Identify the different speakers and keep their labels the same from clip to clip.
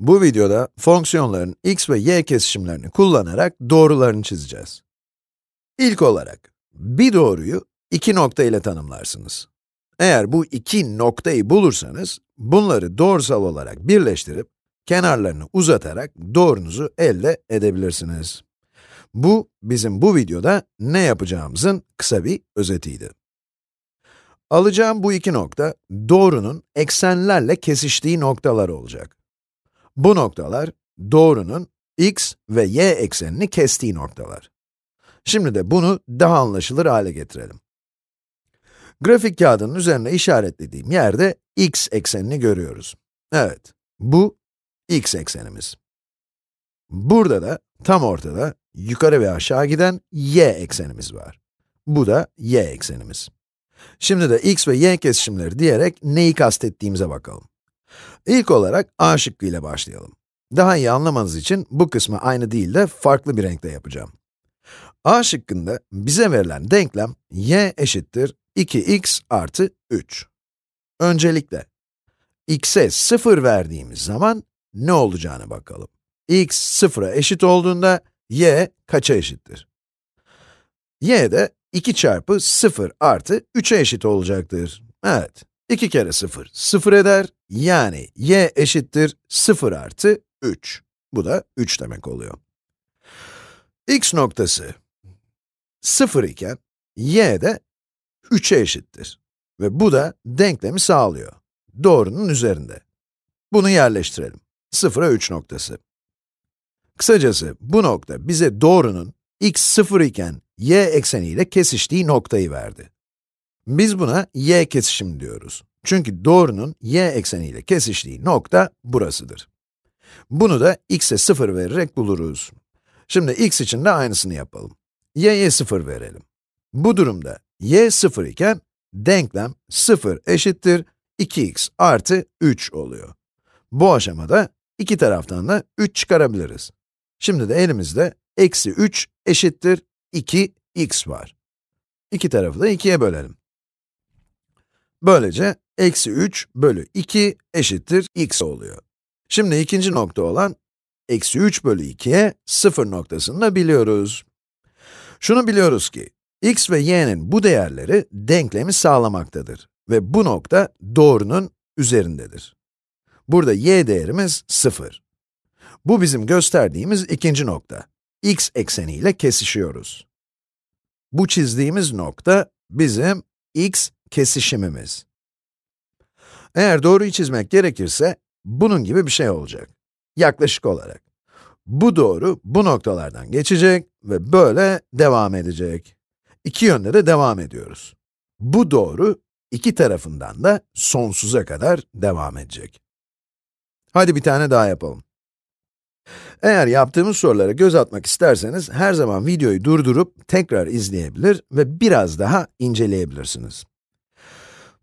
Speaker 1: Bu videoda fonksiyonların x ve y kesişimlerini kullanarak doğrularını çizeceğiz. İlk olarak, bir doğruyu iki nokta ile tanımlarsınız. Eğer bu iki noktayı bulursanız, bunları doğrusal olarak birleştirip, kenarlarını uzatarak doğrunuzu elde edebilirsiniz. Bu, bizim bu videoda ne yapacağımızın kısa bir özetiydi. Alacağım bu iki nokta, doğrunun eksenlerle kesiştiği noktalar olacak. Bu noktalar, doğrunun x ve y eksenini kestiği noktalar. Şimdi de bunu daha anlaşılır hale getirelim. Grafik kağıdının üzerine işaretlediğim yerde x eksenini görüyoruz. Evet, bu x eksenimiz. Burada da tam ortada yukarı ve aşağı giden y eksenimiz var. Bu da y eksenimiz. Şimdi de x ve y kesişimleri diyerek neyi kastettiğimize bakalım. İlk olarak a şıkkı ile başlayalım. Daha iyi anlamanız için bu kısmı aynı değil de farklı bir renkte yapacağım. a şıkkında bize verilen denklem y eşittir 2x artı 3. Öncelikle, x'e 0 verdiğimiz zaman ne olacağını bakalım. x 0'a eşit olduğunda y kaça eşittir? y de 2 çarpı 0 artı 3'e eşit olacaktır. Evet, 2 kere 0, 0 eder. Yani y eşittir 0 artı 3. Bu da 3 demek oluyor. x noktası 0 iken, y de 3'e eşittir. Ve bu da denklemi sağlıyor. Doğrunun üzerinde. Bunu yerleştirelim. 0'a 3 noktası. Kısacası bu nokta bize doğrunun x 0 iken y ekseniyle kesiştiği noktayı verdi. Biz buna y kesişim diyoruz. Çünkü doğrunun y ekseniyle kesiştiği nokta burasıdır. Bunu da x'e 0 vererek buluruz. Şimdi x için de aynısını yapalım. y'ye 0 verelim. Bu durumda y 0 iken denklem 0 eşittir 2x artı 3 oluyor. Bu aşamada iki taraftan da 3 çıkarabiliriz. Şimdi de elimizde eksi 3 eşittir 2x var. İki tarafı da 2'ye bölelim. Böylece eksi 3 bölü 2 eşittir x oluyor. Şimdi ikinci nokta olan eksi 3 bölü 2'ye 0 noktasını da biliyoruz. Şunu biliyoruz ki, x ve y'nin bu değerleri denklemi sağlamaktadır ve bu nokta doğrunun üzerindedir. Burada y değerimiz 0. Bu bizim gösterdiğimiz ikinci nokta. x ekseniyle kesişiyoruz. Bu çizdiğimiz nokta bizim x kesişimimiz. Eğer doğruyu çizmek gerekirse, bunun gibi bir şey olacak. Yaklaşık olarak. Bu doğru bu noktalardan geçecek ve böyle devam edecek. İki yönde de devam ediyoruz. Bu doğru iki tarafından da sonsuza kadar devam edecek. Hadi bir tane daha yapalım. Eğer yaptığımız sorulara göz atmak isterseniz, her zaman videoyu durdurup tekrar izleyebilir ve biraz daha inceleyebilirsiniz.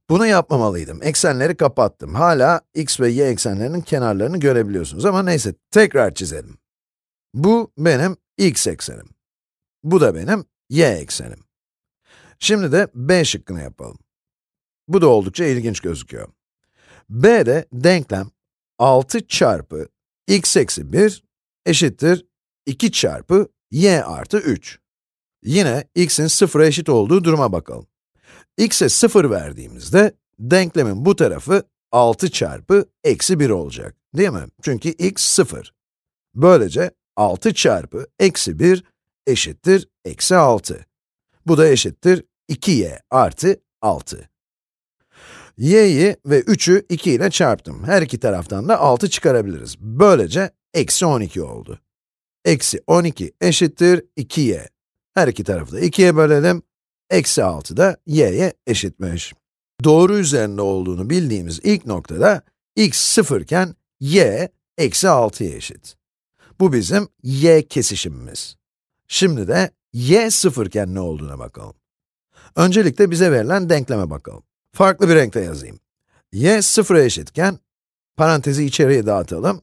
Speaker 1: Bunu yapmamalıydım. Eksenleri kapattım. Hala x ve y eksenlerinin kenarlarını görebiliyorsunuz ama neyse, tekrar çizelim. Bu benim x eksenim. Bu da benim y eksenim. Şimdi de b şıkkını yapalım. Bu da oldukça ilginç gözüküyor. b'de denklem 6 çarpı x eksi 1 eşittir 2 çarpı y artı 3. Yine x'in 0'a eşit olduğu duruma bakalım. X'e 0 verdiğimizde, denklemin bu tarafı 6 çarpı eksi 1 olacak, değil mi? Çünkü x 0. Böylece 6 çarpı eksi 1 eşittir eksi 6. Bu da eşittir 2y artı 6. y'yi ve 3'ü 2 ile çarptım. Her iki taraftan da 6 çıkarabiliriz. Böylece eksi 12 oldu. Eksi 12 eşittir 2y. Her iki tarafı da 2'ye bölelim. Eksi 6 da y'ye eşitmiş. Doğru üzerinde olduğunu bildiğimiz ilk noktada x 0 iken y eksi 6'ya eşit. Bu bizim y kesişimimiz. Şimdi de y 0 iken ne olduğuna bakalım. Öncelikle bize verilen denkleme bakalım. Farklı bir renkte yazayım. y 0'a eşitken, parantezi içeriye dağıtalım.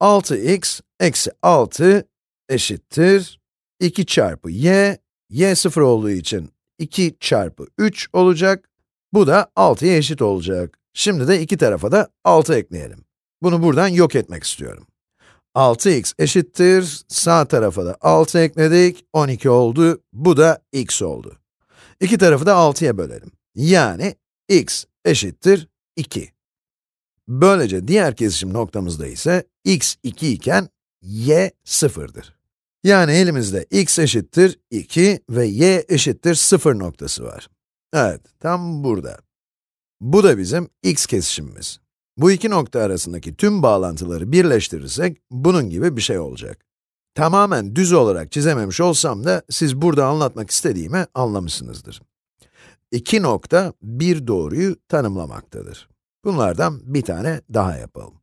Speaker 1: 6x eksi 6 eşittir 2 çarpı y, y 0 olduğu için 2 çarpı 3 olacak. Bu da 6'ya eşit olacak. Şimdi de iki tarafa da 6 ekleyelim. Bunu buradan yok etmek istiyorum. 6x eşittir, sağ tarafa da 6 ekledik, 12 oldu, bu da x oldu. İki tarafı da 6'ya bölelim. Yani x eşittir 2. Böylece diğer kesişim noktamızda ise x 2 iken y 0'dır. Yani elimizde x eşittir 2 ve y eşittir 0 noktası var. Evet, tam burada. Bu da bizim x kesişimimiz. Bu iki nokta arasındaki tüm bağlantıları birleştirirsek, bunun gibi bir şey olacak. Tamamen düz olarak çizememiş olsam da, siz burada anlatmak istediğimi anlamışsınızdır. İki nokta, bir doğruyu tanımlamaktadır. Bunlardan bir tane daha yapalım.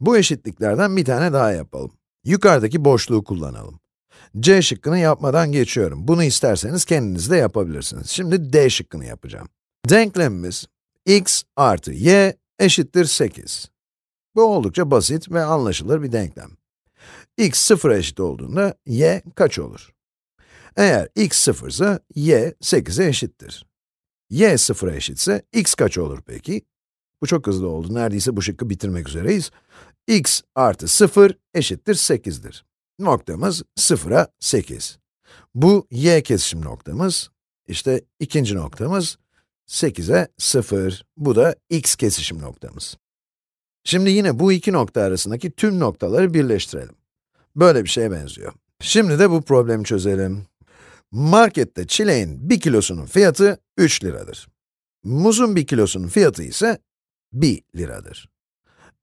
Speaker 1: Bu eşitliklerden bir tane daha yapalım. Yukarıdaki boşluğu kullanalım. C şıkkını yapmadan geçiyorum. Bunu isterseniz kendiniz de yapabilirsiniz. Şimdi D şıkkını yapacağım. Denklemimiz x artı y eşittir 8. Bu oldukça basit ve anlaşılır bir denklem. x 0 eşit olduğunda y kaç olur? Eğer x 0 ise y 8'e eşittir. y 0'a eşitse x kaç olur peki? Bu çok hızlı oldu. Neredeyse bu şıkkı bitirmek üzereyiz. x artı 0 eşittir 8'dir. Noktamız 0'a 8. Bu y kesişim noktamız. İşte ikinci noktamız 8'e 0. Bu da x kesişim noktamız. Şimdi yine bu iki nokta arasındaki tüm noktaları birleştirelim. Böyle bir şeye benziyor. Şimdi de bu problemi çözelim. Markette çileğin 1 kilosunun fiyatı 3 liradır. Muzun 1 kilosunun fiyatı ise 1 liradır.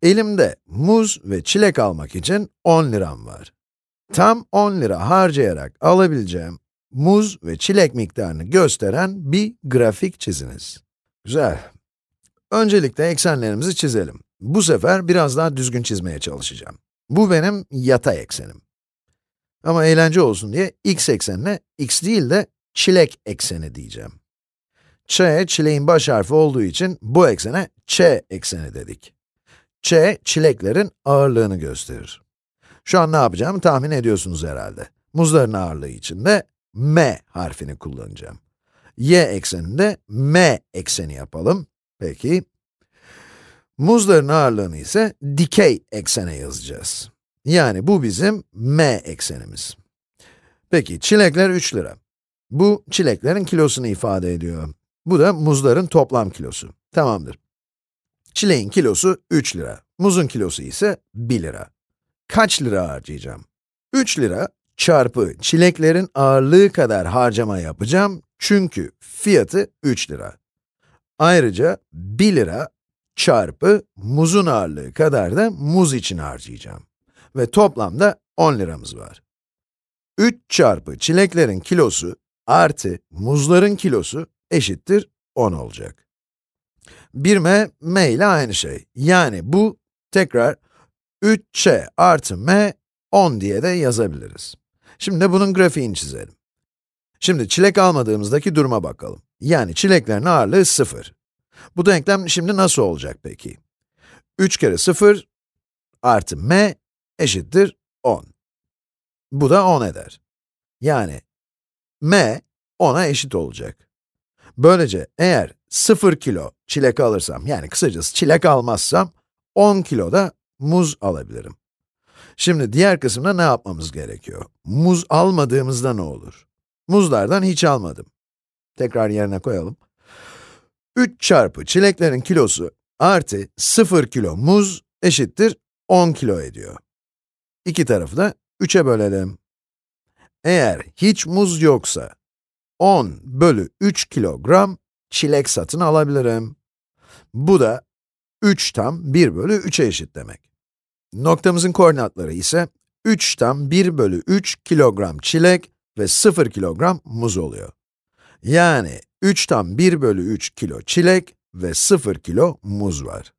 Speaker 1: Elimde muz ve çilek almak için 10 liram var. Tam 10 lira harcayarak alabileceğim muz ve çilek miktarını gösteren bir grafik çiziniz. Güzel. Öncelikle eksenlerimizi çizelim. Bu sefer biraz daha düzgün çizmeye çalışacağım. Bu benim yatay eksenim. Ama eğlence olsun diye x eksenine x değil de çilek ekseni diyeceğim. Ç, çileğin baş harfi olduğu için bu eksene ç ekseni dedik. Ç, çileklerin ağırlığını gösterir. Şu an ne yapacağımı tahmin ediyorsunuz herhalde. Muzların ağırlığı için de m harfini kullanacağım. y ekseninde m ekseni yapalım. Peki. Muzların ağırlığını ise dikey eksene yazacağız. Yani bu bizim m eksenimiz. Peki, çilekler 3 lira. Bu, çileklerin kilosunu ifade ediyor. Bu da muzların toplam kilosu. Tamamdır. Çileğin kilosu 3 lira. Muzun kilosu ise 1 lira. Kaç lira harcayacağım? 3 lira çarpı çileklerin ağırlığı kadar harcama yapacağım çünkü fiyatı 3 lira. Ayrıca 1 lira çarpı muzun ağırlığı kadar da muz için harcayacağım. Ve toplamda 10 liramız var. 3 çarpı çileklerin kilosu artı muzların kilosu eşittir 10 olacak. 1m, m ile aynı şey. Yani bu tekrar 3c artı m 10 diye de yazabiliriz. Şimdi bunun grafiğini çizelim. Şimdi çilek almadığımızdaki duruma bakalım. Yani çileklerin ağırlığı 0. Bu denklem şimdi nasıl olacak peki? 3 kere 0 artı m eşittir 10. Bu da 10 eder. Yani m 10'a eşit olacak. Böylece eğer 0 kilo çilek alırsam, yani kısacası çilek almazsam, 10 kilo da muz alabilirim. Şimdi diğer kısımda ne yapmamız gerekiyor? Muz almadığımızda ne olur? Muzlardan hiç almadım. Tekrar yerine koyalım. 3 çarpı çileklerin kilosu artı 0 kilo muz eşittir 10 kilo ediyor. İki tarafı da 3'e bölelim. Eğer hiç muz yoksa, 10 bölü 3 kilogram çilek satın alabilirim. Bu da 3 tam 1 bölü 3'e eşit demek. Noktamızın koordinatları ise 3 tam 1 bölü 3 kilogram çilek ve 0 kilogram muz oluyor. Yani 3 tam 1 bölü 3 kilo çilek ve 0 kilo muz var.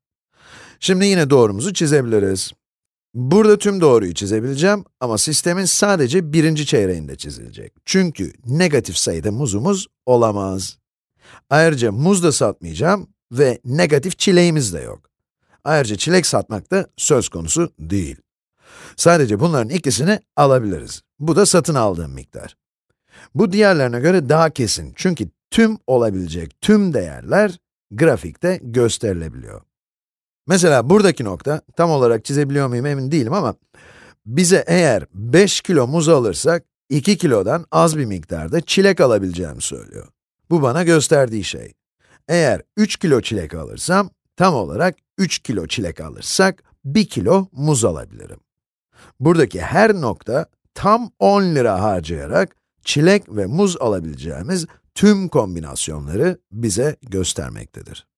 Speaker 1: Şimdi yine doğrumuzu çizebiliriz. Burada tüm doğruyu çizebileceğim ama sistemin sadece birinci çeyreğinde çizilecek. Çünkü negatif sayıda muzumuz olamaz. Ayrıca muz da satmayacağım ve negatif çileğimiz de yok. Ayrıca çilek satmak da söz konusu değil. Sadece bunların ikisini alabiliriz. Bu da satın aldığım miktar. Bu diğerlerine göre daha kesin çünkü tüm olabilecek tüm değerler grafikte gösterilebiliyor. Mesela buradaki nokta, tam olarak çizebiliyor muyum emin değilim ama bize eğer 5 kilo muz alırsak, 2 kilodan az bir miktarda çilek alabileceğimi söylüyor. Bu bana gösterdiği şey. Eğer 3 kilo çilek alırsam, tam olarak 3 kilo çilek alırsak, 1 kilo muz alabilirim. Buradaki her nokta, tam 10 lira harcayarak, çilek ve muz alabileceğimiz tüm kombinasyonları bize göstermektedir.